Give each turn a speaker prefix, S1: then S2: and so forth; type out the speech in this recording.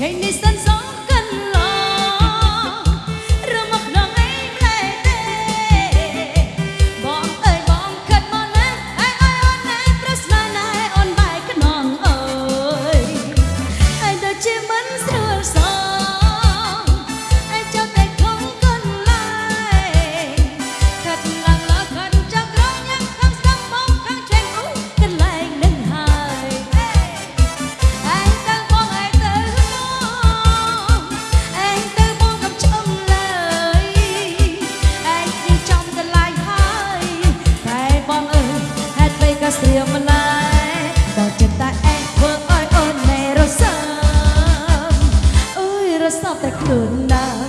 S1: ngày này sân gió. ក៏ចិត្តតែឯងធ្វើឲ្យអូនណែរសើបអើយរសើបតែខ្លួនដែរ